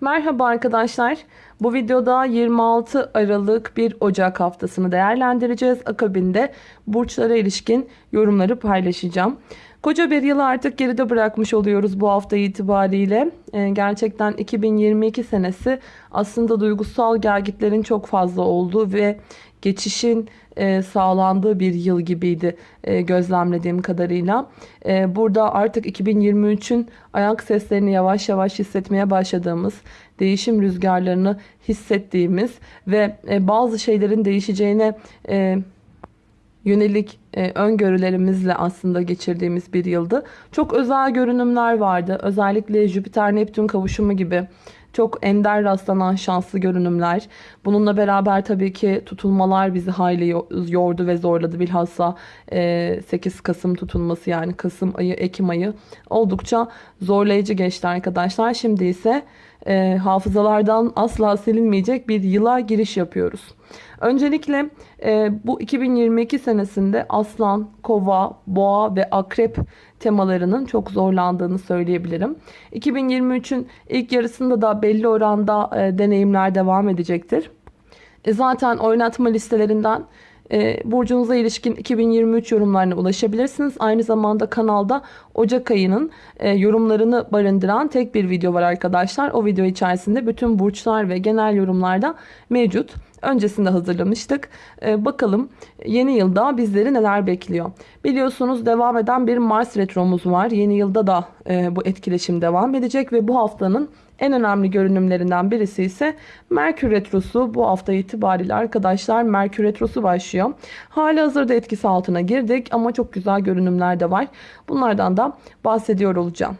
Merhaba arkadaşlar. Bu videoda 26 Aralık 1 Ocak haftasını değerlendireceğiz. Akabinde burçlara ilişkin yorumları paylaşacağım. Koca bir yılı artık geride bırakmış oluyoruz bu hafta itibariyle. Ee, gerçekten 2022 senesi aslında duygusal gelgitlerin çok fazla olduğu ve geçişin e, sağlandığı bir yıl gibiydi e, gözlemlediğim kadarıyla. E, burada artık 2023'ün ayak seslerini yavaş yavaş hissetmeye başladığımız, değişim rüzgarlarını hissettiğimiz ve e, bazı şeylerin değişeceğine e, yönelik e, öngörülerimizle aslında geçirdiğimiz bir yıldı. Çok özel görünümler vardı. Özellikle Jüpiter-Neptün kavuşumu gibi çok ender rastlanan şanslı görünümler. Bununla beraber tabii ki tutulmalar bizi hayli yordu ve zorladı. Bilhassa 8 e, Kasım tutulması yani Kasım ayı, Ekim ayı oldukça zorlayıcı geçti arkadaşlar. Şimdi ise e, hafızalardan asla silinmeyecek bir yıla giriş yapıyoruz. Öncelikle e, bu 2022 senesinde aslan, kova, boğa ve akrep temalarının çok zorlandığını söyleyebilirim. 2023'ün ilk yarısında da belli oranda e, deneyimler devam edecektir. E, zaten oynatma listelerinden e, burcunuza ilişkin 2023 yorumlarına ulaşabilirsiniz. Aynı zamanda kanalda Ocak ayının e, yorumlarını barındıran tek bir video var arkadaşlar. O video içerisinde bütün burçlar ve genel yorumlarda mevcut. Öncesinde hazırlamıştık. Ee, bakalım yeni yılda bizleri neler bekliyor. Biliyorsunuz devam eden bir Mars retromuz var. Yeni yılda da e, bu etkileşim devam edecek ve bu haftanın en önemli görünümlerinden birisi ise Merkür Retrosu. Bu hafta itibariyle arkadaşlar Merkür Retrosu başlıyor. Hali hazırda etkisi altına girdik ama çok güzel görünümler de var. Bunlardan da bahsediyor olacağım.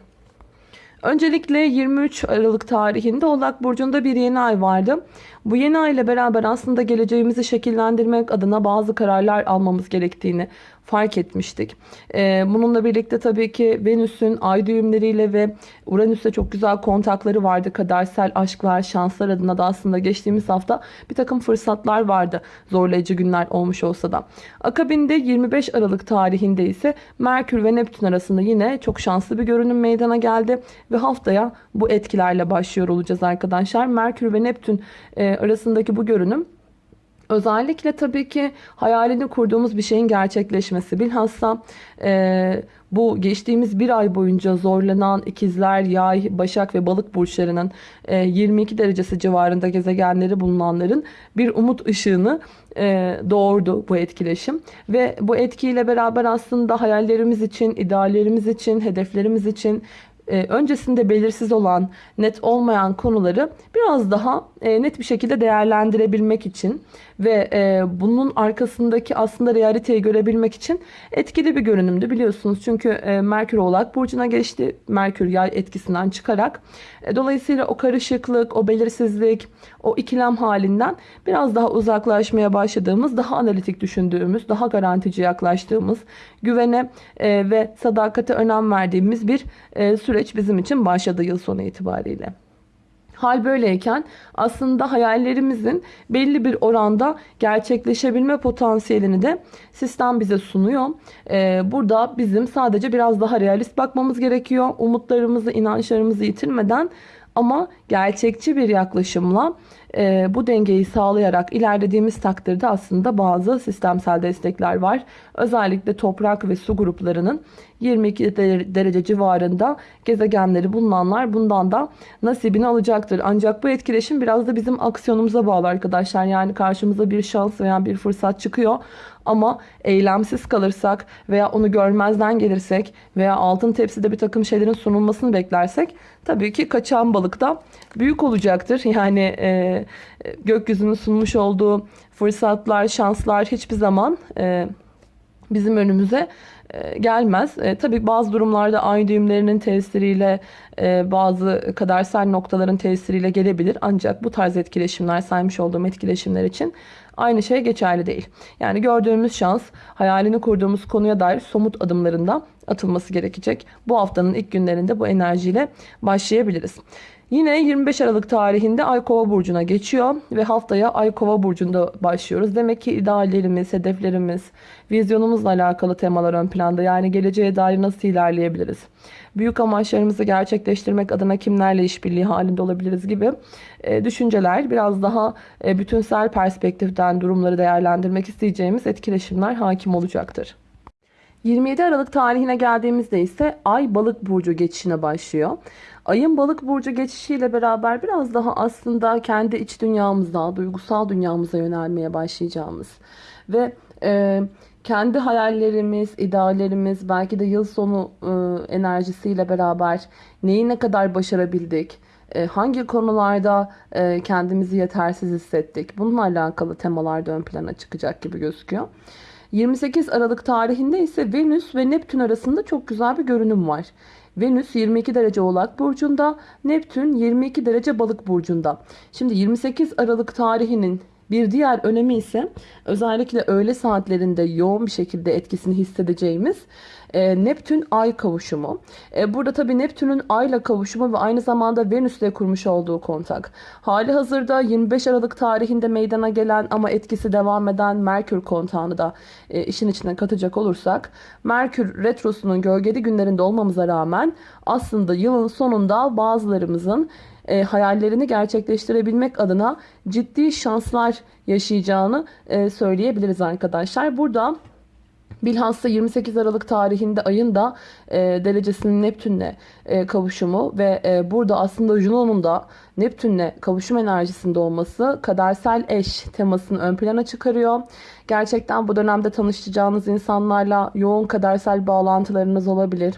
Öncelikle 23 Aralık tarihinde Oğlak Burcu'nda bir yeni ay vardı. Bu yeni ay ile beraber aslında geleceğimizi şekillendirmek adına bazı kararlar almamız gerektiğini fark etmiştik. Ee, bununla birlikte tabii ki Venüs'ün ay düğümleriyle ve Uranüs'te çok güzel kontakları vardı. Kadersel aşklar, şanslar adına da aslında geçtiğimiz hafta bir takım fırsatlar vardı. Zorlayıcı günler olmuş olsa da. Akabinde 25 Aralık tarihinde ise Merkür ve Neptün arasında yine çok şanslı bir görünüm meydana geldi. Ve haftaya bu etkilerle başlıyor olacağız arkadaşlar. Merkür ve Neptün e, arasındaki bu görünüm Özellikle tabii ki hayalini kurduğumuz bir şeyin gerçekleşmesi. Bilhassa e, bu geçtiğimiz bir ay boyunca zorlanan ikizler, yay, başak ve balık burçlarının e, 22 derecesi civarında gezegenleri bulunanların bir umut ışığını e, doğurdu bu etkileşim. Ve bu etkiyle beraber aslında hayallerimiz için, ideallerimiz için, hedeflerimiz için e, öncesinde belirsiz olan, net olmayan konuları biraz daha e, net bir şekilde değerlendirebilmek için ve e, bunun arkasındaki aslında realiteyi görebilmek için etkili bir görünümdü biliyorsunuz. Çünkü Merkür Oğlak Burcu'na geçti. Merkür yay etkisinden çıkarak. Dolayısıyla o karışıklık, o belirsizlik, o ikilem halinden biraz daha uzaklaşmaya başladığımız, daha analitik düşündüğümüz, daha garantici yaklaştığımız, güvene ve sadakate önem verdiğimiz bir süreç bizim için başladı yıl sonu itibariyle. Hal böyleyken aslında hayallerimizin belli bir oranda gerçekleşebilme potansiyelini de sistem bize sunuyor. Ee, burada bizim sadece biraz daha realist bakmamız gerekiyor. Umutlarımızı, inançlarımızı yitirmeden ama gerçekçi bir yaklaşımla e, bu dengeyi sağlayarak ilerlediğimiz takdirde aslında bazı sistemsel destekler var. Özellikle toprak ve su gruplarının 22 derece civarında gezegenleri bulunanlar bundan da nasibini alacaktır. Ancak bu etkileşim biraz da bizim aksiyonumuza bağlı arkadaşlar. Yani karşımıza bir şans veya bir fırsat çıkıyor. Ama eylemsiz kalırsak veya onu görmezden gelirsek veya altın tepside bir takım şeylerin sunulmasını beklersek tabii ki kaçan balık da büyük olacaktır. Yani e, gökyüzünün sunmuş olduğu fırsatlar, şanslar hiçbir zaman e, bizim önümüze e, gelmez. E, tabii bazı durumlarda ay düğümlerinin tesiriyle e, bazı kadersel noktaların tesiriyle gelebilir. Ancak bu tarz etkileşimler saymış olduğum etkileşimler için aynı şey geçerli değil. Yani gördüğümüz şans hayalini kurduğumuz konuya dair somut adımlarında atılması gerekecek. Bu haftanın ilk günlerinde bu enerjiyle başlayabiliriz. Yine 25 Aralık tarihinde Ay Kova burcuna geçiyor ve haftaya Ay Kova burcunda başlıyoruz. Demek ki ideallerimiz, hedeflerimiz, vizyonumuzla alakalı temalar ön planda. Yani geleceğe dair nasıl ilerleyebiliriz? Büyük amaçlarımızı gerçekleştirmek adına kimlerle işbirliği halinde olabiliriz gibi e, düşünceler, biraz daha e, bütünsel perspektiften durumları değerlendirmek isteyeceğimiz etkileşimler hakim olacaktır. 27 Aralık tarihine geldiğimizde ise Ay Balık burcu geçişine başlıyor. Ayın Balık burcu geçişiyle beraber biraz daha aslında kendi iç dünyamızda, duygusal dünyamıza yönelmeye başlayacağımız ve e, kendi hayallerimiz, ideallerimiz, belki de yıl sonu e, enerjisiyle beraber neyi ne kadar başarabildik, e, hangi konularda e, kendimizi yetersiz hissettik, bununla alakalı temalar da ön plana çıkacak gibi gözüküyor. 28 Aralık tarihinde ise Venüs ve Neptün arasında çok güzel bir görünüm var. Venüs 22 derece Oğlak burcunda, Neptün 22 derece Balık burcunda. Şimdi 28 Aralık tarihinin bir diğer önemi ise özellikle öğle saatlerinde yoğun bir şekilde etkisini hissedeceğimiz e, Neptün Ay kavuşumu. E, burada tabii Neptün'ün Ay'la kavuşumu ve aynı zamanda Venüs'le kurmuş olduğu kontak. Hali hazırda 25 Aralık tarihinde meydana gelen ama etkisi devam eden Merkür kontağını da e, işin içine katacak olursak Merkür retrosunun gölgeli günlerinde olmamıza rağmen aslında yılın sonunda bazılarımızın e, hayallerini gerçekleştirebilmek adına ciddi şanslar yaşayacağını e, söyleyebiliriz arkadaşlar. Burada Bilhassa 28 Aralık tarihinde ayın da e, derecesinin Neptün'le e, kavuşumu ve e, burada aslında Juno'nun da Neptün'le kavuşum enerjisinde olması kadersel eş temasını ön plana çıkarıyor. Gerçekten bu dönemde tanışacağınız insanlarla yoğun kadersel bağlantılarınız olabilir.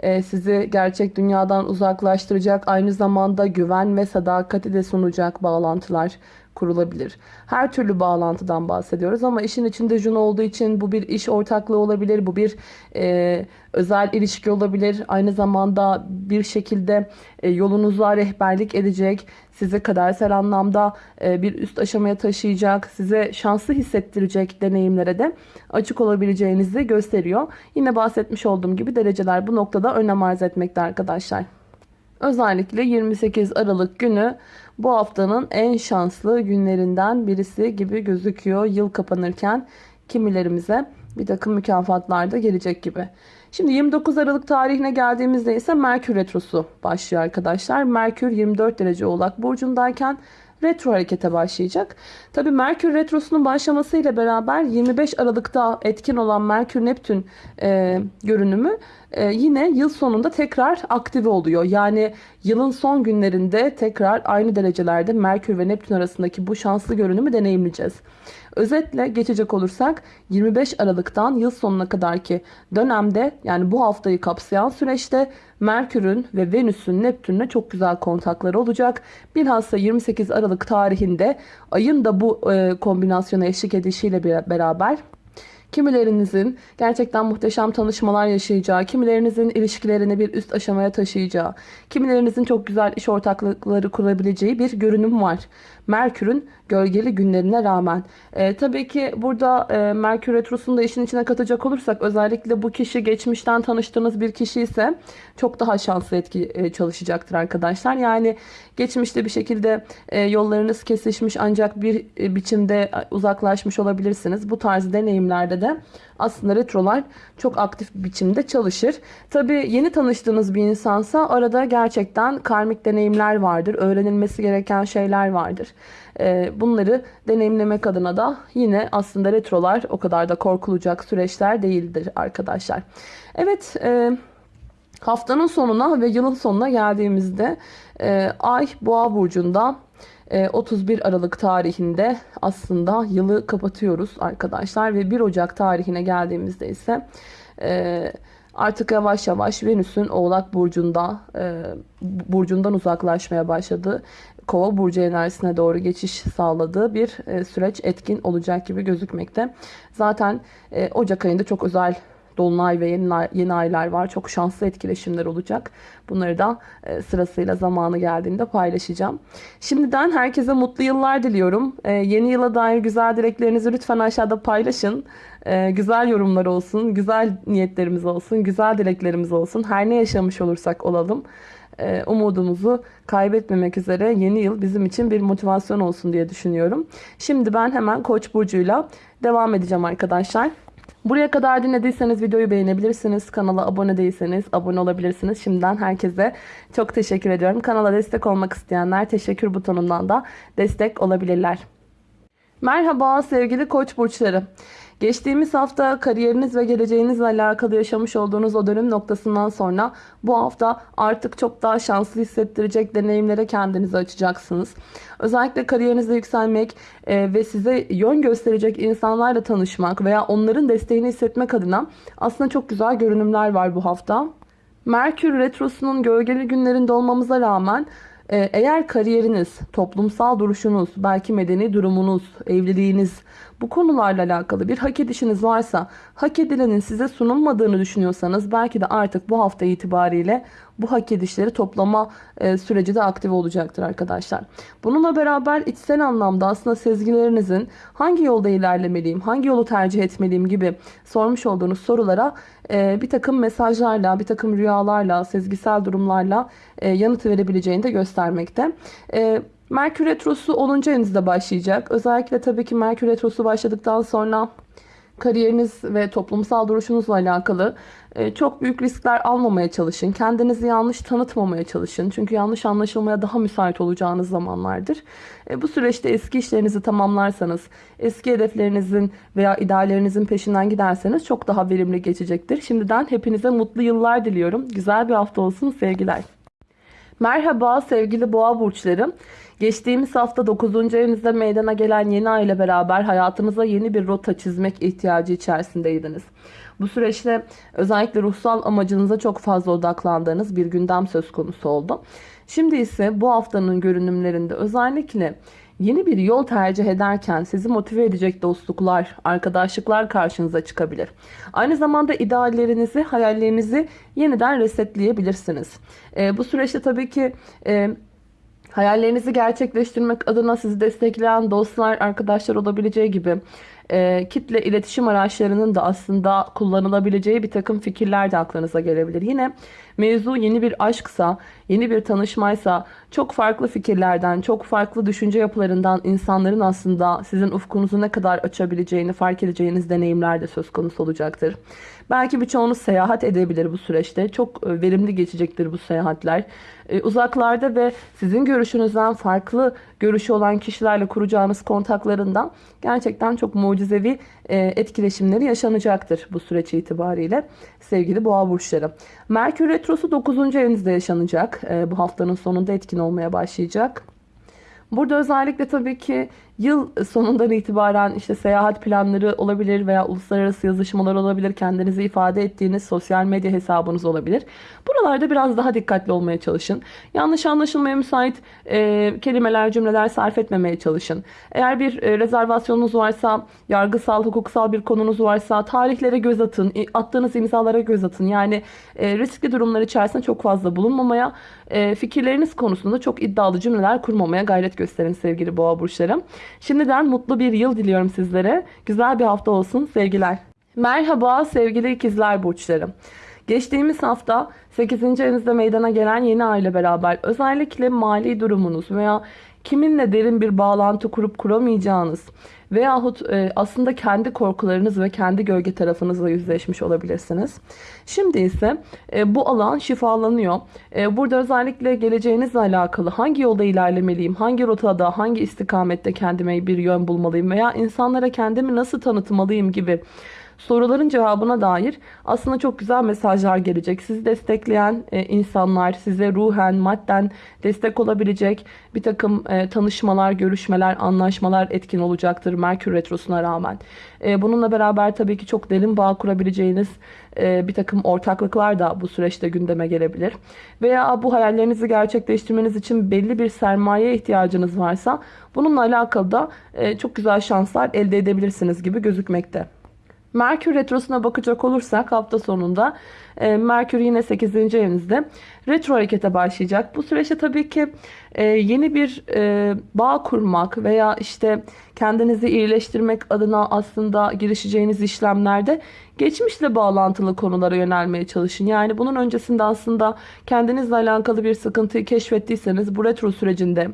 E, sizi gerçek dünyadan uzaklaştıracak aynı zamanda güven ve sadakati de sunacak bağlantılar kurulabilir. Her türlü bağlantıdan bahsediyoruz ama işin içinde Jun olduğu için bu bir iş ortaklığı olabilir, bu bir e, özel ilişki olabilir. Aynı zamanda bir şekilde e, yolunuza rehberlik edecek, sizi kadersel anlamda e, bir üst aşamaya taşıyacak, size şanslı hissettirecek deneyimlere de açık olabileceğinizi gösteriyor. Yine bahsetmiş olduğum gibi dereceler bu noktada önem arz etmekte arkadaşlar. Özellikle 28 Aralık günü bu haftanın en şanslı günlerinden birisi gibi gözüküyor. Yıl kapanırken kimilerimize bir takım mükafatlar da gelecek gibi. Şimdi 29 Aralık tarihine geldiğimizde ise Merkür Retrosu başlıyor arkadaşlar. Merkür 24 derece Oğlak Burcu'ndayken retro harekete başlayacak. Tabi Merkür Retrosu'nun başlamasıyla beraber 25 Aralık'ta etkin olan Merkür-Neptün e, görünümü e, yine yıl sonunda tekrar aktive oluyor. Yani yılın son günlerinde tekrar aynı derecelerde Merkür ve Neptün arasındaki bu şanslı görünümü deneyimleyeceğiz. Özetle geçecek olursak 25 Aralık'tan yıl sonuna kadarki dönemde yani bu haftayı kapsayan süreçte Merkür'ün ve Venüs'ün Neptün'le çok güzel kontakları olacak. Bilhassa 28 Aralık tarihinde ayın da bu e, kombinasyona eşlik edişiyle beraber Kimilerinizin gerçekten muhteşem tanışmalar yaşayacağı, kimilerinizin ilişkilerini bir üst aşamaya taşıyacağı, kimilerinizin çok güzel iş ortaklıkları kurabileceği bir görünüm var. Merkür'ün gölgeli günlerine rağmen. E, tabii ki burada e, Merkür Retrosu'nu da işin içine katacak olursak özellikle bu kişi geçmişten tanıştığınız bir kişi ise çok daha şanslı etki e, çalışacaktır arkadaşlar. Yani geçmişte bir şekilde e, yollarınız kesişmiş ancak bir e, biçimde uzaklaşmış olabilirsiniz. Bu tarz deneyimlerde de aslında retrolar çok aktif bir biçimde çalışır. Tabii yeni tanıştığınız bir insansa arada gerçekten karmik deneyimler vardır. Öğrenilmesi gereken şeyler vardır. Ee, bunları deneyimlemek adına da yine aslında retrolar o kadar da korkulacak süreçler değildir arkadaşlar. Evet e, haftanın sonuna ve yılın sonuna geldiğimizde e, Ay Boğa burcunda 31 e, Aralık tarihinde aslında yılı kapatıyoruz arkadaşlar ve 1 Ocak tarihine geldiğimizde ise artık yavaş yavaş Venüs'ün Oğlak burcunda burcundan uzaklaşmaya başladı kova burcu enerjisine doğru geçiş sağladığı bir e, süreç etkin olacak gibi gözükmekte. Zaten e, Ocak ayında çok özel dolunay ve yeni, yeni aylar var. Çok şanslı etkileşimler olacak. Bunları da e, sırasıyla zamanı geldiğinde paylaşacağım. Şimdiden herkese mutlu yıllar diliyorum. Yeni yıla dair güzel dileklerinizi lütfen aşağıda paylaşın. Güzel yorumlar olsun, güzel niyetlerimiz olsun, güzel dileklerimiz olsun. Her ne yaşamış olursak olalım. E, umudumuzu kaybetmemek üzere yeni yıl bizim için bir motivasyon olsun diye düşünüyorum. Şimdi ben hemen Koç burcuyla devam edeceğim arkadaşlar. Buraya kadar dinlediyseniz videoyu beğenebilirsiniz. Kanala abone değilseniz abone olabilirsiniz. Şimdiden herkese çok teşekkür ediyorum. Kanala destek olmak isteyenler teşekkür butonundan da destek olabilirler. Merhaba sevgili koç burçları. Geçtiğimiz hafta kariyeriniz ve geleceğinizle alakalı yaşamış olduğunuz o dönüm noktasından sonra bu hafta artık çok daha şanslı hissettirecek deneyimlere kendinizi açacaksınız. Özellikle kariyerinizde yükselmek e, ve size yön gösterecek insanlarla tanışmak veya onların desteğini hissetmek adına aslında çok güzel görünümler var bu hafta. Merkür Retrosu'nun gölgeli günlerinde olmamıza rağmen e, eğer kariyeriniz, toplumsal duruşunuz, belki medeni durumunuz, evliliğiniz bu konularla alakalı bir hak edişiniz varsa, hak edilenin size sunulmadığını düşünüyorsanız belki de artık bu hafta itibariyle bu hak edişleri toplama e, süreci de aktif olacaktır arkadaşlar. Bununla beraber içsel anlamda aslında sezgilerinizin hangi yolda ilerlemeliyim, hangi yolu tercih etmeliyim gibi sormuş olduğunuz sorulara e, bir takım mesajlarla, bir takım rüyalarla, sezgisel durumlarla e, yanıt verebileceğini de göstermekte. E, Merkür Retrosu 10. evinizde başlayacak. Özellikle tabii ki Merkür Retrosu başladıktan sonra kariyeriniz ve toplumsal duruşunuzla alakalı e, çok büyük riskler almamaya çalışın. Kendinizi yanlış tanıtmamaya çalışın. Çünkü yanlış anlaşılmaya daha müsait olacağınız zamanlardır. E, bu süreçte eski işlerinizi tamamlarsanız, eski hedeflerinizin veya ideallerinizin peşinden giderseniz çok daha verimli geçecektir. Şimdiden hepinize mutlu yıllar diliyorum. Güzel bir hafta olsun sevgiler. Merhaba sevgili boğa burçlarım. Geçtiğimiz hafta 9. evinizde meydana gelen yeni ay ile beraber hayatınıza yeni bir rota çizmek ihtiyacı içerisindeydiniz. Bu süreçte özellikle ruhsal amacınıza çok fazla odaklandığınız bir gündem söz konusu oldu. Şimdi ise bu haftanın görünümlerinde özellikle yeni bir yol tercih ederken sizi motive edecek dostluklar, arkadaşlıklar karşınıza çıkabilir. Aynı zamanda ideallerinizi, hayallerinizi yeniden resetleyebilirsiniz. E, bu süreçte tabii ki... E, Hayallerinizi gerçekleştirmek adına sizi destekleyen dostlar, arkadaşlar olabileceği gibi e, kitle iletişim araçlarının da aslında kullanılabileceği bir takım fikirler de aklınıza gelebilir. Yine mevzu yeni bir aşksa, yeni bir tanışmaysa çok farklı fikirlerden, çok farklı düşünce yapılarından insanların aslında sizin ufkunuzu ne kadar açabileceğini fark edeceğiniz deneyimler de söz konusu olacaktır. Belki birçoğunuz seyahat edebilir bu süreçte. Çok e, verimli geçecektir bu seyahatler. E, uzaklarda ve sizin görüşünüzden farklı görüşü olan kişilerle kuracağınız kontaklarından gerçekten çok mucizevi e, etkileşimleri yaşanacaktır bu süreç itibariyle sevgili boğa burçları. Merkür Retrosu 9. evinizde yaşanacak. Bu haftanın sonunda etkin olmaya başlayacak. Burada özellikle tabii ki yıl sonundan itibaren işte seyahat planları olabilir veya uluslararası yazışmalar olabilir. Kendinizi ifade ettiğiniz sosyal medya hesabınız olabilir. Buralarda biraz daha dikkatli olmaya çalışın. Yanlış anlaşılmaya müsait e, kelimeler, cümleler sarf etmemeye çalışın. Eğer bir e, rezervasyonunuz varsa, yargısal, hukuksal bir konunuz varsa tarihlere göz atın. Attığınız imzalara göz atın. Yani e, riskli durumlar içerisinde çok fazla bulunmamaya, e, fikirleriniz konusunda çok iddialı cümleler kurmamaya gayret gösterin sevgili boğa burçlarım. Şimdiden mutlu bir yıl diliyorum sizlere. Güzel bir hafta olsun sevgiler. Merhaba sevgili ikizler burçlarım. Geçtiğimiz hafta 8. evinizde meydana gelen yeni aile beraber özellikle mali durumunuz veya kiminle derin bir bağlantı kurup kuramayacağınız veyahut e, aslında kendi korkularınız ve kendi gölge tarafınızla yüzleşmiş olabilirsiniz. Şimdi ise e, bu alan şifalanıyor. E, burada özellikle geleceğinizle alakalı hangi yolda ilerlemeliyim, hangi rotada, hangi istikamette kendime bir yön bulmalıyım veya insanlara kendimi nasıl tanıtmalıyım gibi soruların cevabına dair aslında çok güzel mesajlar gelecek. Sizi destekleyen e, insanlar, size ruhen, madden destek olabilecek bir takım e, tanışmalar, görüşmeler, anlaşmalar etkin olacaktır Merkür Retrosu'na rağmen. E, bununla beraber tabii ki çok derin bağ kurabileceğiniz bir takım ortaklıklar da bu süreçte gündeme gelebilir. Veya bu hayallerinizi gerçekleştirmeniz için belli bir sermaye ihtiyacınız varsa bununla alakalı da çok güzel şanslar elde edebilirsiniz gibi gözükmekte. Merkür Retrosu'na bakacak olursak hafta sonunda e, Merkür yine 8. evinizde retro harekete başlayacak. Bu süreçte tabii ki e, yeni bir e, bağ kurmak veya işte kendinizi iyileştirmek adına aslında girişeceğiniz işlemlerde geçmişle bağlantılı konulara yönelmeye çalışın. Yani bunun öncesinde aslında kendinizle alakalı bir sıkıntıyı keşfettiyseniz bu retro sürecinde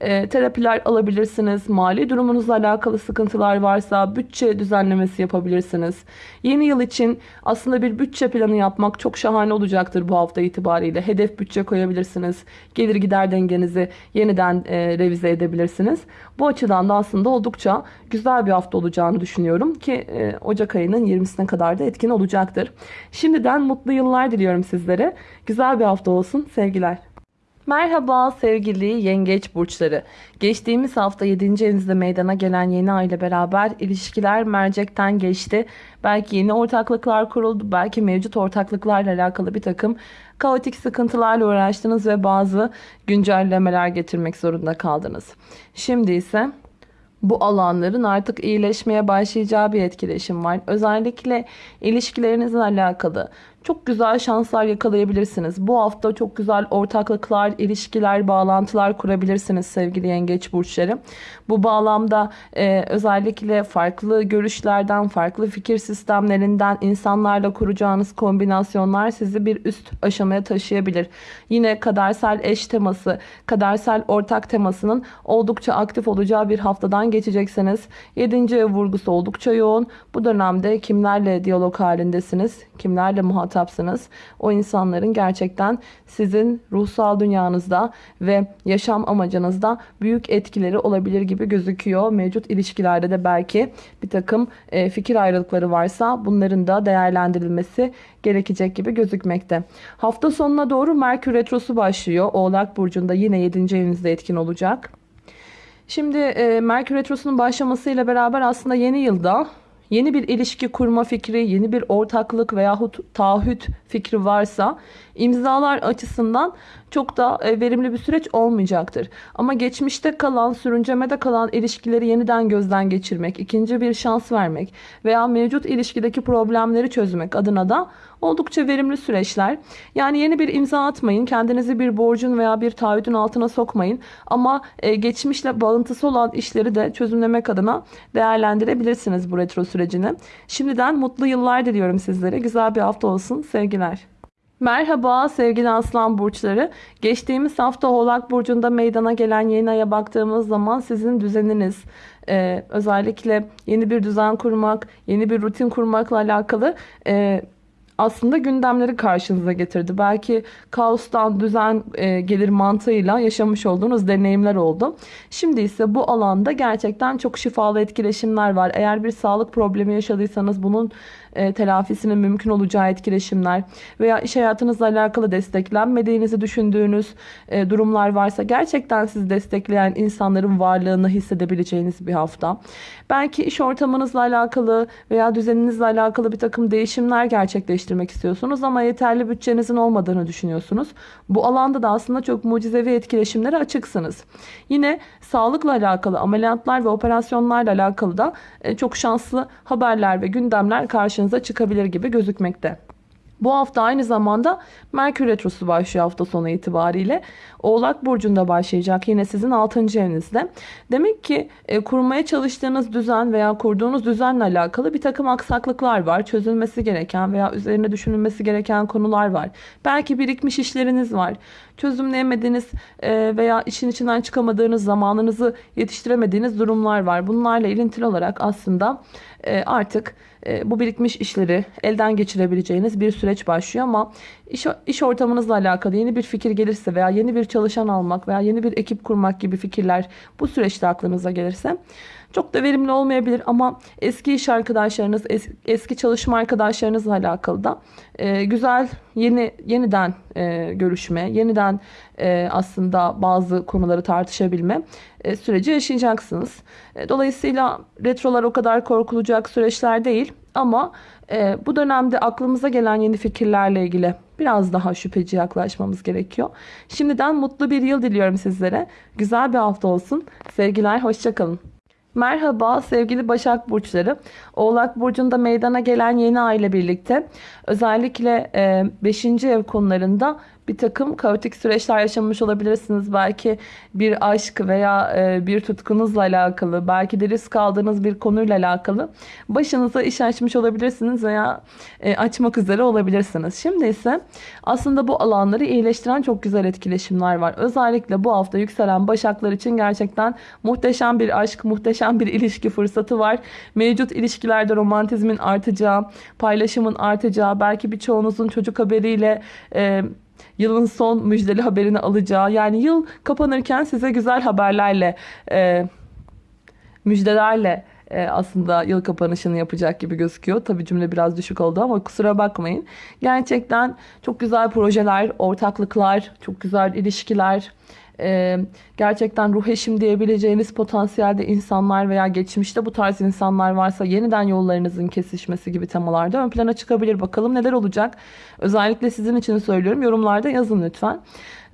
e, terapiler alabilirsiniz. Mali durumunuzla alakalı sıkıntılar varsa bütçe düzenlemesi yapabilirsiniz. Yeni yıl için aslında bir bütçe planı yapmak çok şahane olacaktır bu hafta itibariyle. Hedef bütçe koyabilirsiniz. Gelir gider dengenizi yeniden e, revize edebilirsiniz. Bu açıdan da aslında oldukça güzel bir hafta olacağını düşünüyorum ki e, Ocak ayının 20'sine kadar da etkin olacaktır. Şimdiden mutlu yıllar diliyorum sizlere. Güzel bir hafta olsun. Sevgiler. Merhaba sevgili yengeç burçları. Geçtiğimiz hafta 7. evinizde meydana gelen yeni ay ile beraber ilişkiler mercekten geçti. Belki yeni ortaklıklar kuruldu, belki mevcut ortaklıklarla alakalı bir takım kaotik sıkıntılarla uğraştınız ve bazı güncellemeler getirmek zorunda kaldınız. Şimdi ise bu alanların artık iyileşmeye başlayacağı bir etkileşim var. Özellikle ilişkilerinizle alakalı çok güzel şanslar yakalayabilirsiniz. Bu hafta çok güzel ortaklıklar, ilişkiler, bağlantılar kurabilirsiniz sevgili yengeç burçları. Bu bağlamda e, özellikle farklı görüşlerden, farklı fikir sistemlerinden insanlarla kuracağınız kombinasyonlar sizi bir üst aşamaya taşıyabilir. Yine kadersel eş teması, kadersel ortak temasının oldukça aktif olacağı bir haftadan geçeceksiniz. 7. ev vurgusu oldukça yoğun. Bu dönemde kimlerle diyalog halindesiniz? Kimlerle muhatap muhatapsınız. O insanların gerçekten sizin ruhsal dünyanızda ve yaşam amacınızda büyük etkileri olabilir gibi gözüküyor. Mevcut ilişkilerde de belki bir takım e, fikir ayrılıkları varsa bunların da değerlendirilmesi gerekecek gibi gözükmekte. Hafta sonuna doğru Merkür Retrosu başlıyor. Oğlak Burcu'nda yine 7. evinizde etkin olacak. Şimdi e, Merkür Retrosu'nun başlamasıyla beraber aslında yeni yılda yeni bir ilişki kurma fikri, yeni bir ortaklık veyahut taahhüt fikri varsa imzalar açısından çok da e, verimli bir süreç olmayacaktır. Ama geçmişte kalan, sürüncemede kalan ilişkileri yeniden gözden geçirmek, ikinci bir şans vermek veya mevcut ilişkideki problemleri çözmek adına da oldukça verimli süreçler. Yani yeni bir imza atmayın, kendinizi bir borcun veya bir taahhüdün altına sokmayın. Ama e, geçmişle bağıntısı olan işleri de çözümlemek adına değerlendirebilirsiniz bu retro sürecini. Şimdiden mutlu yıllar diliyorum sizlere. Güzel bir hafta olsun. Sevgiler. Merhaba sevgili aslan burçları. Geçtiğimiz hafta Oğlak Burcu'nda meydana gelen yeni aya baktığımız zaman sizin düzeniniz, e, özellikle yeni bir düzen kurmak, yeni bir rutin kurmakla alakalı e, aslında gündemleri karşınıza getirdi. Belki kaostan düzen e, gelir mantığıyla yaşamış olduğunuz deneyimler oldu. Şimdi ise bu alanda gerçekten çok şifalı etkileşimler var. Eğer bir sağlık problemi yaşadıysanız bunun e, telafisinin mümkün olacağı etkileşimler veya iş hayatınızla alakalı desteklenmediğinizi düşündüğünüz e, durumlar varsa gerçekten sizi destekleyen insanların varlığını hissedebileceğiniz bir hafta. Belki iş ortamınızla alakalı veya düzeninizle alakalı bir takım değişimler gerçekleştirmek istiyorsunuz ama yeterli bütçenizin olmadığını düşünüyorsunuz. Bu alanda da aslında çok mucizevi etkileşimlere açıksınız. Yine sağlıkla alakalı ameliyatlar ve operasyonlarla alakalı da e, çok şanslı haberler ve gündemler karşınıza karşınıza çıkabilir gibi gözükmekte. Bu hafta aynı zamanda Merkür Retrosu başlıyor hafta sonu itibariyle. Oğlak Burcu'nda başlayacak yine sizin 6. evinizde. Demek ki e, kurmaya çalıştığınız düzen veya kurduğunuz düzenle alakalı bir takım aksaklıklar var. Çözülmesi gereken veya üzerine düşünülmesi gereken konular var. Belki birikmiş işleriniz var. Çözümleyemediğiniz e, veya işin içinden çıkamadığınız zamanınızı yetiştiremediğiniz durumlar var. Bunlarla ilintili olarak aslında e, artık bu birikmiş işleri elden geçirebileceğiniz bir süreç başlıyor ama iş, iş ortamınızla alakalı yeni bir fikir gelirse veya yeni bir çalışan almak veya yeni bir ekip kurmak gibi fikirler bu süreçte aklınıza gelirse çok da verimli olmayabilir ama eski iş arkadaşlarınız, es, eski çalışma arkadaşlarınızla alakalı da e, güzel yeni yeniden e, görüşme, yeniden e, aslında bazı konuları tartışabilme e, süreci yaşayacaksınız. E, dolayısıyla retrolar o kadar korkulacak süreçler değil ama e, bu dönemde aklımıza gelen yeni fikirlerle ilgili biraz daha şüpheci yaklaşmamız gerekiyor. Şimdiden mutlu bir yıl diliyorum sizlere. Güzel bir hafta olsun. Sevgiler, hoşçakalın. Merhaba sevgili Başak Burçları. Oğlak Burcu'nda meydana gelen yeni ay ile birlikte özellikle 5. E, ev konularında bir takım kaotik süreçler yaşamış olabilirsiniz. Belki bir aşk veya e, bir tutkunuzla alakalı, belki de risk aldığınız bir konuyla alakalı başınıza iş açmış olabilirsiniz veya e, açmak üzere olabilirsiniz. Şimdi ise aslında bu alanları iyileştiren çok güzel etkileşimler var. Özellikle bu hafta yükselen başaklar için gerçekten muhteşem bir aşk, muhteşem bir ilişki fırsatı var. Mevcut ilişkilerde romantizmin artacağı, paylaşımın artacağı, belki birçoğunuzun çocuk haberiyle e, yılın son müjdeli haberini alacağı yani yıl kapanırken size güzel haberlerle e, müjdelerle e, aslında yıl kapanışını yapacak gibi gözüküyor. Tabi cümle biraz düşük oldu ama kusura bakmayın. Gerçekten çok güzel projeler, ortaklıklar, çok güzel ilişkiler, e, gerçekten ruh eşim diyebileceğiniz potansiyelde insanlar veya geçmişte bu tarz insanlar varsa yeniden yollarınızın kesişmesi gibi temalarda ön plana çıkabilir. Bakalım neler olacak. Özellikle sizin için söylüyorum. Yorumlarda yazın lütfen.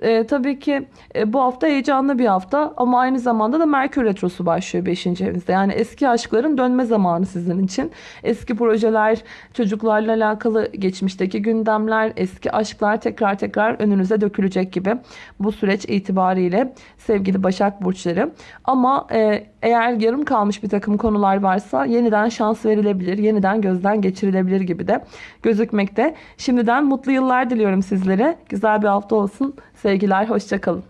E, tabii ki e, bu hafta heyecanlı bir hafta ama aynı zamanda da Merkür Retrosu başlıyor 5. evinizde. Yani eski aşkların dönme zamanı sizin için. Eski projeler, çocuklarla alakalı geçmişteki gündemler, eski aşklar tekrar tekrar önünüze dökülecek gibi bu süreç itibariyle sevgili Başak Burçları. Ama e, eğer yarım kalmış bir takım konular varsa yeniden şans verilebilir, yeniden gözden geçirilebilir gibi de gözükmekte. Şimdiden mutlu yıllar diliyorum sizlere. Güzel bir hafta olsun. Sevgiler, hoşçakalın.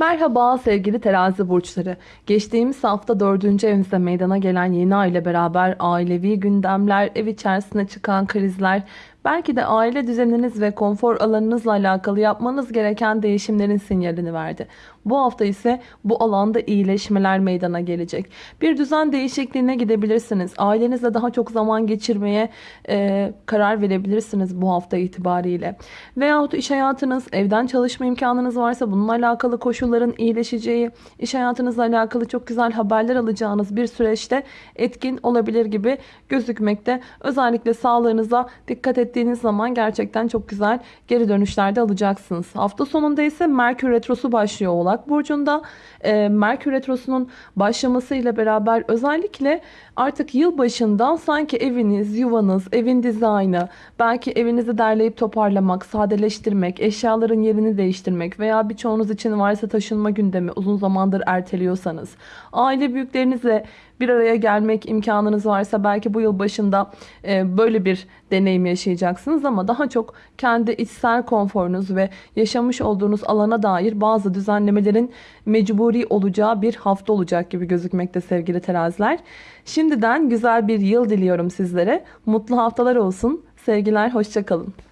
Merhaba sevgili terazi burçları. Geçtiğimiz hafta 4. evinizde meydana gelen yeni ay ile beraber ailevi gündemler, ev içerisinde çıkan krizler, belki de aile düzeniniz ve konfor alanınızla alakalı yapmanız gereken değişimlerin sinyalini verdi. Bu hafta ise bu alanda iyileşmeler meydana gelecek. Bir düzen değişikliğine gidebilirsiniz. Ailenizle daha çok zaman geçirmeye e, karar verebilirsiniz bu hafta itibariyle. Veyahut iş hayatınız, evden çalışma imkanınız varsa bununla alakalı koşulların iyileşeceği, iş hayatınızla alakalı çok güzel haberler alacağınız bir süreçte etkin olabilir gibi gözükmekte. Özellikle sağlığınıza dikkat ettiğiniz zaman gerçekten çok güzel geri dönüşlerde alacaksınız. Hafta sonunda ise Merkür Retrosu başlıyor Oğlak Burcu'nda. E, Merkür Retrosu'nun başlamasıyla beraber özellikle artık yıl başından sanki eviniz, yuvanız, evin dizaynı, belki evinizi derleyip toparlamak, sadeleştirmek, eşyaların yerini değiştirmek veya birçoğunuz için varsa taşınma gündemi uzun zamandır erteliyorsanız, aile büyüklerinizle bir araya gelmek imkanınız varsa belki bu yıl başında e, böyle bir deneyim yaşayacaksınız ama daha çok kendi içsel konforunuz ve yaşamış olduğunuz alana dair bazı düzenlemelerin mecburi olacağı bir hafta olacak gibi gözükmekte sevgili teraziler. Şimdiden güzel bir yıl diliyorum sizlere. Mutlu haftalar olsun. Sevgiler, hoşçakalın.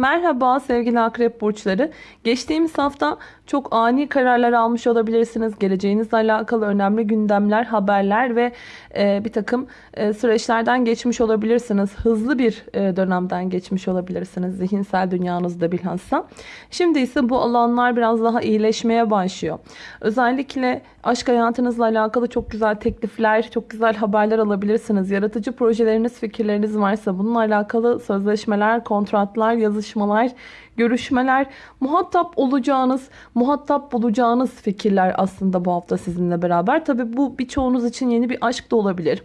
Merhaba sevgili akrep burçları. Geçtiğimiz hafta çok ani kararlar almış olabilirsiniz. Geleceğinizle alakalı önemli gündemler, haberler ve e, bir takım e, süreçlerden geçmiş olabilirsiniz. Hızlı bir e, dönemden geçmiş olabilirsiniz. Zihinsel dünyanızda bilhassa. Şimdi ise bu alanlar biraz daha iyileşmeye başlıyor. Özellikle aşk hayatınızla alakalı çok güzel teklifler, çok güzel haberler alabilirsiniz. Yaratıcı projeleriniz, fikirleriniz varsa bununla alakalı sözleşmeler, kontratlar, yazışmalar chamam mais, görüşmeler, muhatap olacağınız, muhatap bulacağınız fikirler aslında bu hafta sizinle beraber. Tabi bu birçoğunuz için yeni bir aşk da olabilir.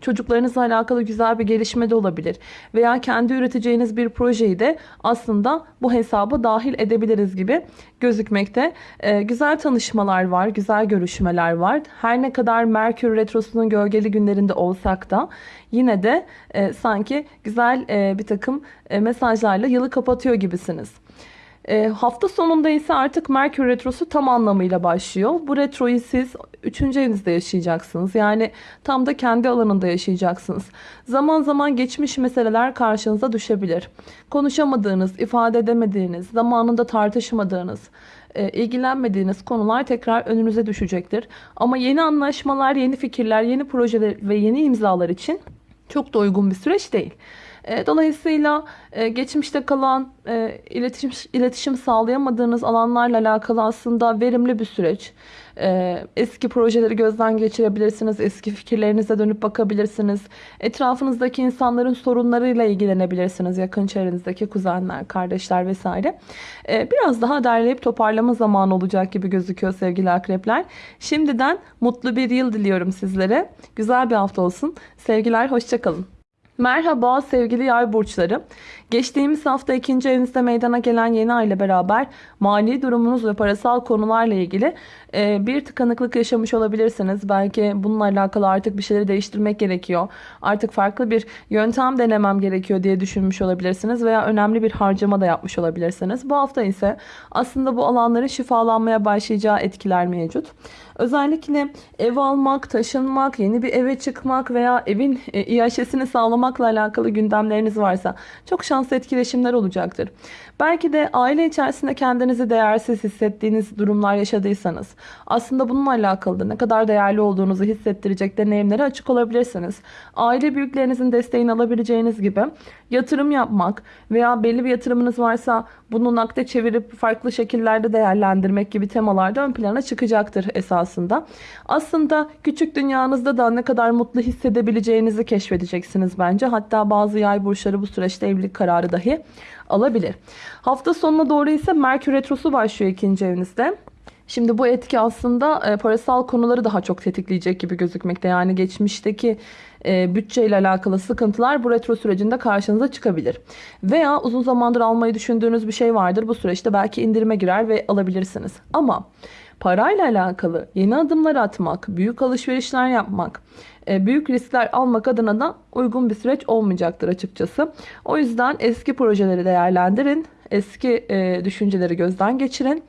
Çocuklarınızla alakalı güzel bir gelişme de olabilir. Veya kendi üreteceğiniz bir projeyi de aslında bu hesaba dahil edebiliriz gibi gözükmekte. Ee, güzel tanışmalar var, güzel görüşmeler var. Her ne kadar Merkür Retrosu'nun gölgeli günlerinde olsak da yine de e, sanki güzel e, bir takım e, mesajlarla yılı kapatıyor gibisiniz. E, hafta sonunda ise artık Merkür Retrosu tam anlamıyla başlıyor. Bu retroyu siz 3. evinizde yaşayacaksınız. Yani tam da kendi alanında yaşayacaksınız. Zaman zaman geçmiş meseleler karşınıza düşebilir. Konuşamadığınız, ifade edemediğiniz, zamanında tartışmadığınız, e, ilgilenmediğiniz konular tekrar önünüze düşecektir. Ama yeni anlaşmalar, yeni fikirler, yeni projeler ve yeni imzalar için çok da uygun bir süreç değil. E, dolayısıyla e, geçmişte kalan e, iletişim, iletişim sağlayamadığınız alanlarla alakalı aslında verimli bir süreç. Eski projeleri gözden geçirebilirsiniz. Eski fikirlerinize dönüp bakabilirsiniz. Etrafınızdaki insanların sorunlarıyla ilgilenebilirsiniz. Yakın çevrenizdeki kuzenler, kardeşler vesaire. Biraz daha derleyip toparlama zamanı olacak gibi gözüküyor sevgili akrepler. Şimdiden mutlu bir yıl diliyorum sizlere. Güzel bir hafta olsun. Sevgiler, hoşçakalın. Merhaba sevgili yay burçları. Geçtiğimiz hafta ikinci evinizde meydana gelen yeni ay ile beraber mali durumunuz ve parasal konularla ilgili e, bir tıkanıklık yaşamış olabilirsiniz. Belki bununla alakalı artık bir şeyleri değiştirmek gerekiyor. Artık farklı bir yöntem denemem gerekiyor diye düşünmüş olabilirsiniz veya önemli bir harcama da yapmış olabilirsiniz. Bu hafta ise aslında bu alanların şifalanmaya başlayacağı etkiler mevcut. Özellikle ev almak, taşınmak, yeni bir eve çıkmak veya evin e, iaşesini sağlamakla alakalı gündemleriniz varsa çok şanslı etkileşimler olacaktır. Belki de aile içerisinde kendinizi değersiz hissettiğiniz durumlar yaşadıysanız aslında bununla alakalı ne kadar değerli olduğunuzu hissettirecek deneyimlere açık olabilirsiniz. Aile büyüklerinizin desteğini alabileceğiniz gibi yatırım yapmak veya belli bir yatırımınız varsa bunu nakde çevirip farklı şekillerde değerlendirmek gibi temalarda ön plana çıkacaktır esasında. Aslında küçük dünyanızda da ne kadar mutlu hissedebileceğinizi keşfedeceksiniz bence. Hatta bazı yay burçları bu süreçte evlilik kararı dahi alabilir. Hafta sonuna doğru ise Merkür Retrosu başlıyor ikinci evinizde. Şimdi bu etki aslında e, parasal konuları daha çok tetikleyecek gibi gözükmekte. Yani geçmişteki e, bütçeyle alakalı sıkıntılar bu retro sürecinde karşınıza çıkabilir. Veya uzun zamandır almayı düşündüğünüz bir şey vardır. Bu süreçte belki indirime girer ve alabilirsiniz. Ama parayla alakalı yeni adımlar atmak, büyük alışverişler yapmak, e, büyük riskler almak adına da uygun bir süreç olmayacaktır açıkçası. O yüzden eski projeleri değerlendirin, eski e, düşünceleri gözden geçirin.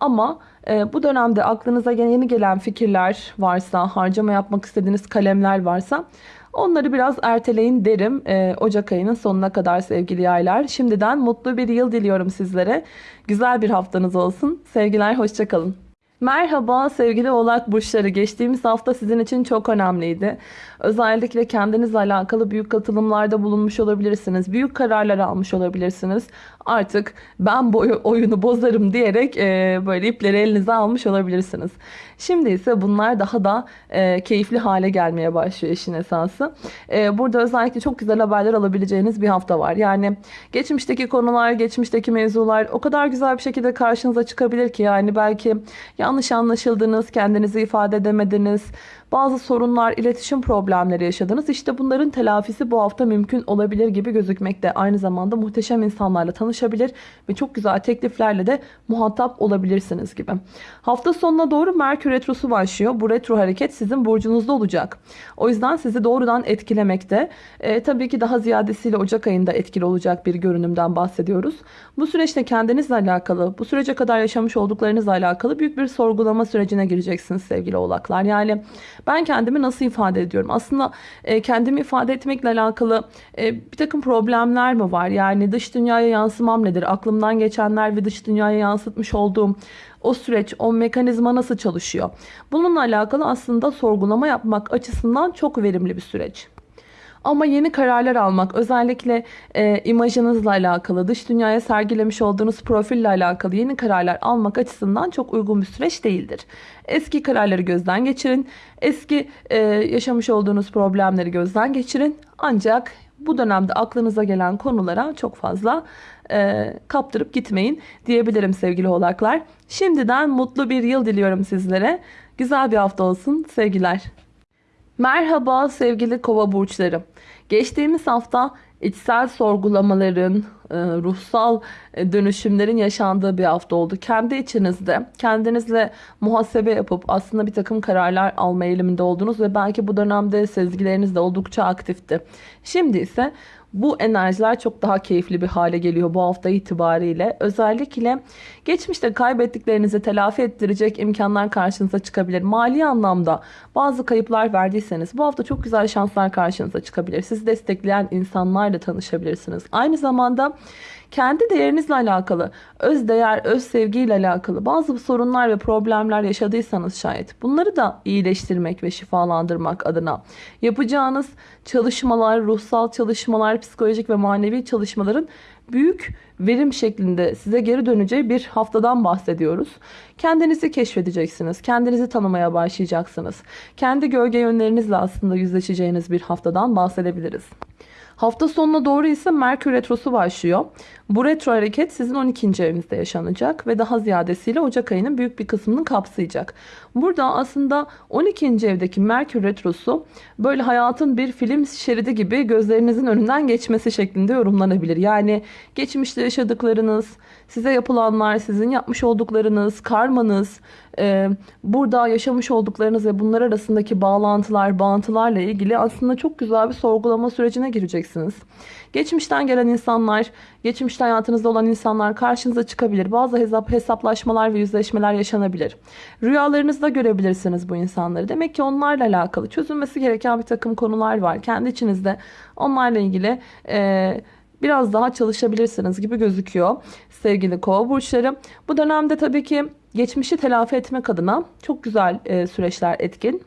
Ama bu dönemde aklınıza yeni gelen fikirler varsa, harcama yapmak istediğiniz kalemler varsa onları biraz erteleyin derim e, Ocak ayının sonuna kadar sevgili yaylar. Şimdiden mutlu bir yıl diliyorum sizlere. Güzel bir haftanız olsun. Sevgiler, hoşçakalın. Merhaba sevgili oğlak burçları. Geçtiğimiz hafta sizin için çok önemliydi. Özellikle kendinizle alakalı büyük katılımlarda bulunmuş olabilirsiniz. Büyük kararlar almış olabilirsiniz. Artık ben bu oyunu bozarım diyerek e, böyle ipleri elinize almış olabilirsiniz. Şimdi ise bunlar daha da e, keyifli hale gelmeye başlıyor işin esası. E, burada özellikle çok güzel haberler alabileceğiniz bir hafta var. Yani geçmişteki konular, geçmişteki mevzular o kadar güzel bir şekilde karşınıza çıkabilir ki yani belki yanlış anlaşıldınız, kendinizi ifade edemediniz bazı sorunlar, iletişim problemleri yaşadınız. İşte bunların telafisi bu hafta mümkün olabilir gibi gözükmekte. Aynı zamanda muhteşem insanlarla tanışabilir ve çok güzel tekliflerle de muhatap olabilirsiniz gibi. Hafta sonuna doğru Merkür Retrosu başlıyor. Bu retro hareket sizin burcunuzda olacak. O yüzden sizi doğrudan etkilemekte. E, tabii ki daha ziyadesiyle Ocak ayında etkili olacak bir görünümden bahsediyoruz. Bu süreçte kendinizle alakalı, bu sürece kadar yaşamış olduklarınızla alakalı büyük bir sorgulama sürecine gireceksiniz sevgili oğlaklar. Yani ben kendimi nasıl ifade ediyorum? Aslında e, kendimi ifade etmekle alakalı e, bir takım problemler mi var? Yani dış dünyaya yansımam nedir? Aklımdan geçenler ve dış dünyaya yansıtmış olduğum o süreç, o mekanizma nasıl çalışıyor? Bununla alakalı aslında sorgulama yapmak açısından çok verimli bir süreç. Ama yeni kararlar almak özellikle e, imajınızla alakalı dış dünyaya sergilemiş olduğunuz profille alakalı yeni kararlar almak açısından çok uygun bir süreç değildir. Eski kararları gözden geçirin. Eski e, yaşamış olduğunuz problemleri gözden geçirin. Ancak bu dönemde aklınıza gelen konulara çok fazla e, kaptırıp gitmeyin diyebilirim sevgili oğlaklar. Şimdiden mutlu bir yıl diliyorum sizlere. Güzel bir hafta olsun. Sevgiler. Merhaba sevgili kova burçları. Geçtiğimiz hafta içsel sorgulamaların, e, ruhsal e, dönüşümlerin yaşandığı bir hafta oldu. Kendi içinizde kendinizle muhasebe yapıp aslında bir takım kararlar alma eğiliminde oldunuz ve belki bu dönemde sezgileriniz de oldukça aktifti. Şimdi ise bu enerjiler çok daha keyifli bir hale geliyor bu hafta itibariyle. Özellikle geçmişte kaybettiklerinizi telafi ettirecek imkanlar karşınıza çıkabilir. Mali anlamda bazı kayıplar verdiyseniz bu hafta çok güzel şanslar karşınıza çıkabilir. Sizi destekleyen insanlarla tanışabilirsiniz. Aynı zamanda kendi değerinizle alakalı, öz değer, öz sevgiyle alakalı bazı sorunlar ve problemler yaşadıysanız şayet bunları da iyileştirmek ve şifalandırmak adına yapacağınız çalışmalar, ruhsal çalışmalar, psikolojik ve manevi çalışmaların büyük verim şeklinde size geri döneceği bir haftadan bahsediyoruz. Kendinizi keşfedeceksiniz. Kendinizi tanımaya başlayacaksınız. Kendi gölge yönlerinizle aslında yüzleşeceğiniz bir haftadan bahsedebiliriz. Hafta sonuna doğru ise Merkür Retrosu başlıyor. Bu retro hareket sizin 12. evinizde yaşanacak ve daha ziyadesiyle Ocak ayının büyük bir kısmını kapsayacak. Burada aslında 12. evdeki Merkür Retrosu böyle hayatın bir film şeridi gibi gözlerinizin önünden geçmesi şeklinde yorumlanabilir. Yani geçmişte yaşadıklarınız, size yapılanlar, sizin yapmış olduklarınız, karmanız, burada yaşamış olduklarınız ve bunlar arasındaki bağlantılar, bağıntılarla ilgili aslında çok güzel bir sorgulama sürecine gireceksiniz. Geçmişten gelen insanlar, geçmişte hayatınızda olan insanlar karşınıza çıkabilir. Bazı hesap hesaplaşmalar ve yüzleşmeler yaşanabilir. Rüyalarınızda görebilirsiniz bu insanları. Demek ki onlarla alakalı çözülmesi gereken bir takım konular var. Kendi içinizde onlarla ilgili e, biraz daha çalışabilirsiniz gibi gözüküyor sevgili kova burçları. Bu dönemde tabii ki geçmişi telafi etmek adına çok güzel e, süreçler etkin.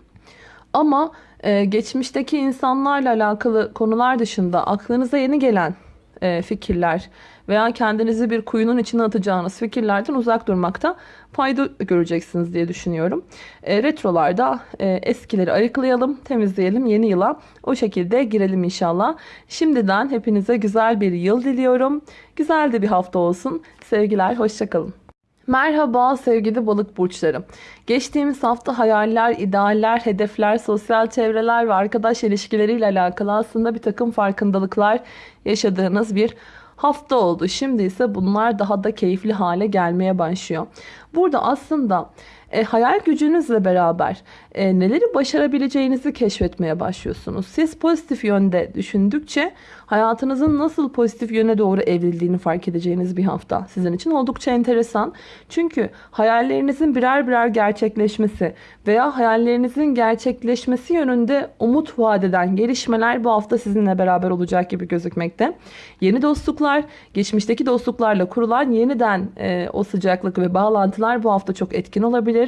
Ama e, geçmişteki insanlarla alakalı konular dışında aklınıza yeni gelen e, fikirler veya kendinizi bir kuyunun içine atacağınız fikirlerden uzak durmakta fayda göreceksiniz diye düşünüyorum. E, retrolarda e, eskileri ayıklayalım, temizleyelim, yeni yıla o şekilde girelim inşallah. Şimdiden hepinize güzel bir yıl diliyorum. Güzel de bir hafta olsun. Sevgiler, hoşçakalın. Merhaba sevgili balık burçlarım. Geçtiğimiz hafta hayaller, idealler, hedefler, sosyal çevreler ve arkadaş ilişkileriyle alakalı aslında bir takım farkındalıklar yaşadığınız bir hafta oldu. Şimdi ise bunlar daha da keyifli hale gelmeye başlıyor. Burada aslında e, hayal gücünüzle beraber e, neleri başarabileceğinizi keşfetmeye başlıyorsunuz. Siz pozitif yönde düşündükçe hayatınızın nasıl pozitif yöne doğru evrildiğini fark edeceğiniz bir hafta sizin için oldukça enteresan. Çünkü hayallerinizin birer birer gerçekleşmesi veya hayallerinizin gerçekleşmesi yönünde umut vadeden gelişmeler bu hafta sizinle beraber olacak gibi gözükmekte. Yeni dostluklar, geçmişteki dostluklarla kurulan yeniden e, o sıcaklık ve bağlantılar bu hafta çok etkin olabilir.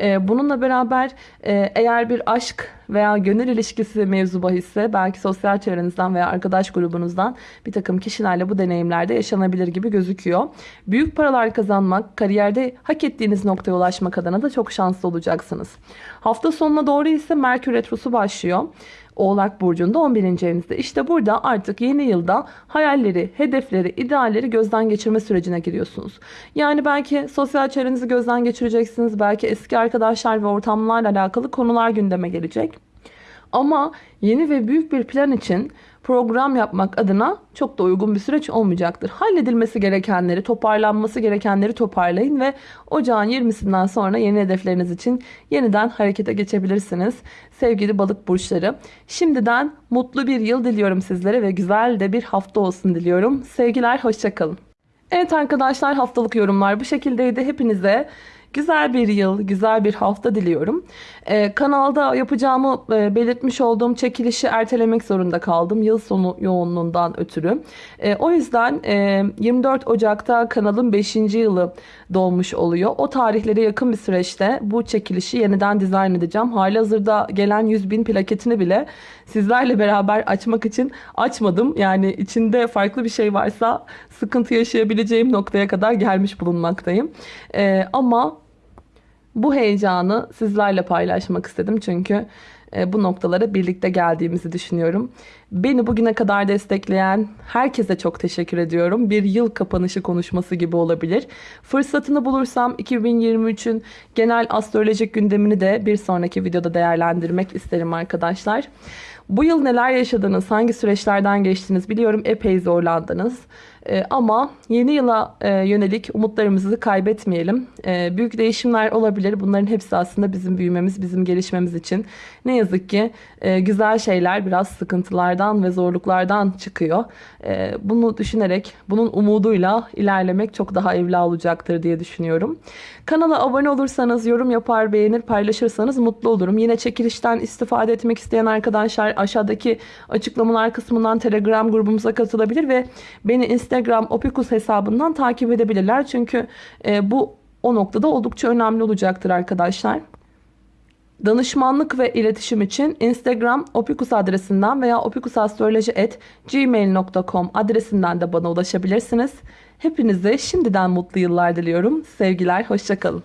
Ee, bununla beraber e, eğer bir aşk veya gönül ilişkisi mevzu bahisse belki sosyal çevrenizden veya arkadaş grubunuzdan bir takım kişilerle bu deneyimlerde yaşanabilir gibi gözüküyor. Büyük paralar kazanmak, kariyerde hak ettiğiniz noktaya ulaşmak adına da çok şanslı olacaksınız. Hafta sonuna doğru ise Merkür Retrosu başlıyor. Oğlak Burcu'nda 11. evinizde. İşte burada artık yeni yılda hayalleri, hedefleri, idealleri gözden geçirme sürecine giriyorsunuz. Yani belki sosyal çevrenizi gözden geçireceksiniz. Belki eski arkadaşlar ve ortamlarla alakalı konular gündeme gelecek. Ama yeni ve büyük bir plan için program yapmak adına çok da uygun bir süreç olmayacaktır. Halledilmesi gerekenleri, toparlanması gerekenleri toparlayın ve ocağın 20'sinden sonra yeni hedefleriniz için yeniden harekete geçebilirsiniz. Sevgili balık burçları, şimdiden mutlu bir yıl diliyorum sizlere ve güzel de bir hafta olsun diliyorum. Sevgiler, hoşçakalın. Evet arkadaşlar haftalık yorumlar bu şekildeydi. Hepinize Güzel bir yıl, güzel bir hafta diliyorum. Ee, kanalda yapacağımı e, belirtmiş olduğum çekilişi ertelemek zorunda kaldım. Yıl sonu yoğunluğundan ötürü. E, o yüzden e, 24 Ocak'ta kanalın 5. yılı dolmuş oluyor. O tarihlere yakın bir süreçte bu çekilişi yeniden dizayn edeceğim. Hali hazırda gelen 100 bin plaketini bile sizlerle beraber açmak için açmadım. Yani içinde farklı bir şey varsa sıkıntı yaşayabileceğim noktaya kadar gelmiş bulunmaktayım. E, ama bu heyecanı sizlerle paylaşmak istedim çünkü e, bu noktalara birlikte geldiğimizi düşünüyorum. Beni bugüne kadar destekleyen herkese çok teşekkür ediyorum. Bir yıl kapanışı konuşması gibi olabilir. Fırsatını bulursam 2023'ün genel astrolojik gündemini de bir sonraki videoda değerlendirmek isterim arkadaşlar. Bu yıl neler yaşadınız, hangi süreçlerden geçtiniz biliyorum epey zorlandınız. Ee, ama yeni yıla e, yönelik umutlarımızı kaybetmeyelim. Ee, büyük değişimler olabilir. Bunların hepsi aslında bizim büyümemiz, bizim gelişmemiz için. Ne yazık ki e, güzel şeyler biraz sıkıntılardan ve zorluklardan çıkıyor. E, bunu düşünerek, bunun umuduyla ilerlemek çok daha evla olacaktır diye düşünüyorum. Kanala abone olursanız, yorum yapar, beğenir, paylaşırsanız mutlu olurum. Yine çekilişten istifade etmek isteyen arkadaşlar aşağıdaki açıklamalar kısmından Telegram grubumuza katılabilir ve beni Instagram Opikus hesabından takip edebilirler. Çünkü e, bu o noktada oldukça önemli olacaktır arkadaşlar. Danışmanlık ve iletişim için Instagram opikus adresinden veya opikusastroloji.gmail.com adresinden de bana ulaşabilirsiniz. Hepinize şimdiden mutlu yıllar diliyorum. Sevgiler, hoşçakalın.